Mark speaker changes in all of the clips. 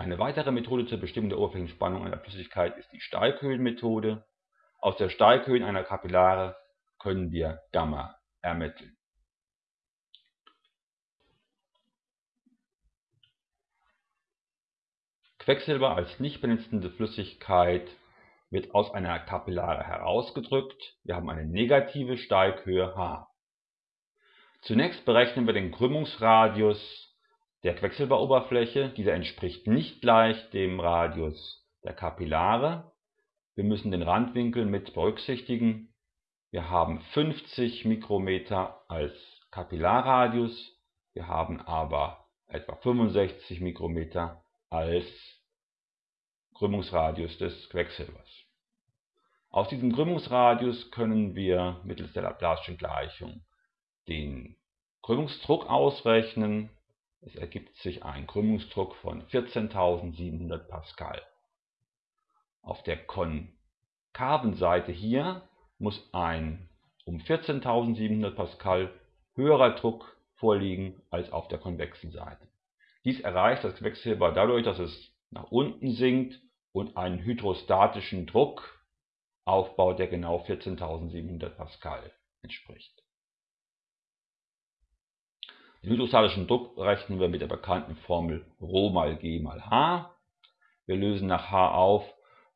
Speaker 1: Eine weitere Methode zur Bestimmung der Oberflächenspannung einer Flüssigkeit ist die Steighöhenmethode. Aus der Steighöhe einer Kapillare können wir Gamma ermitteln. Quecksilber als nicht benetzende Flüssigkeit wird aus einer Kapillare herausgedrückt. Wir haben eine negative Steighöhe h. Zunächst berechnen wir den Krümmungsradius der Quecksilberoberfläche. Dieser entspricht nicht gleich dem Radius der Kapillare. Wir müssen den Randwinkel mit berücksichtigen. Wir haben 50 Mikrometer als Kapillarradius, wir haben aber etwa 65 Mikrometer als Krümmungsradius des Quecksilbers. Aus diesem Krümmungsradius können wir mittels der Laplace'schen Gleichung den Krümmungsdruck ausrechnen. Es ergibt sich ein Krümmungsdruck von 14.700 Pascal. Auf der konkaven Seite hier muss ein um 14.700 Pascal höherer Druck vorliegen als auf der konvexen Seite. Dies erreicht das Quecksilber dadurch, dass es nach unten sinkt und einen hydrostatischen Druck aufbaut, der genau 14.700 Pascal entspricht. Den hydrostatischen Druck rechnen wir mit der bekannten Formel Rho mal G mal H. Wir lösen nach H auf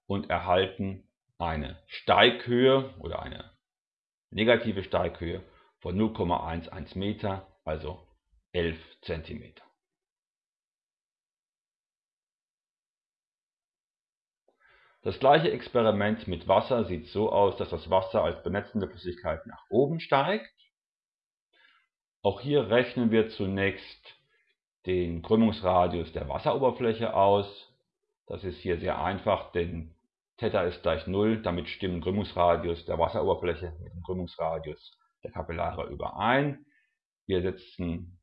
Speaker 1: und erhalten eine Steighöhe oder eine negative Steighöhe von 0,11 Meter, also 11 Zentimeter. Das gleiche Experiment mit Wasser sieht so aus, dass das Wasser als benetzende Flüssigkeit nach oben steigt auch hier rechnen wir zunächst den Krümmungsradius der Wasseroberfläche aus. Das ist hier sehr einfach, denn Theta ist gleich 0, damit stimmen Krümmungsradius der Wasseroberfläche mit dem Krümmungsradius der Kapillare überein. Wir setzen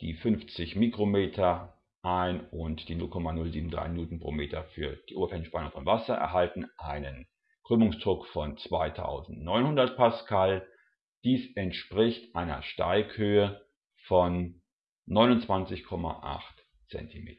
Speaker 1: die 50 Mikrometer ein und die 0,073 Newton pro Meter für die Oberflächenspannung von Wasser, erhalten einen Krümmungsdruck von 2900 Pascal dies entspricht einer Steighöhe von 29,8 cm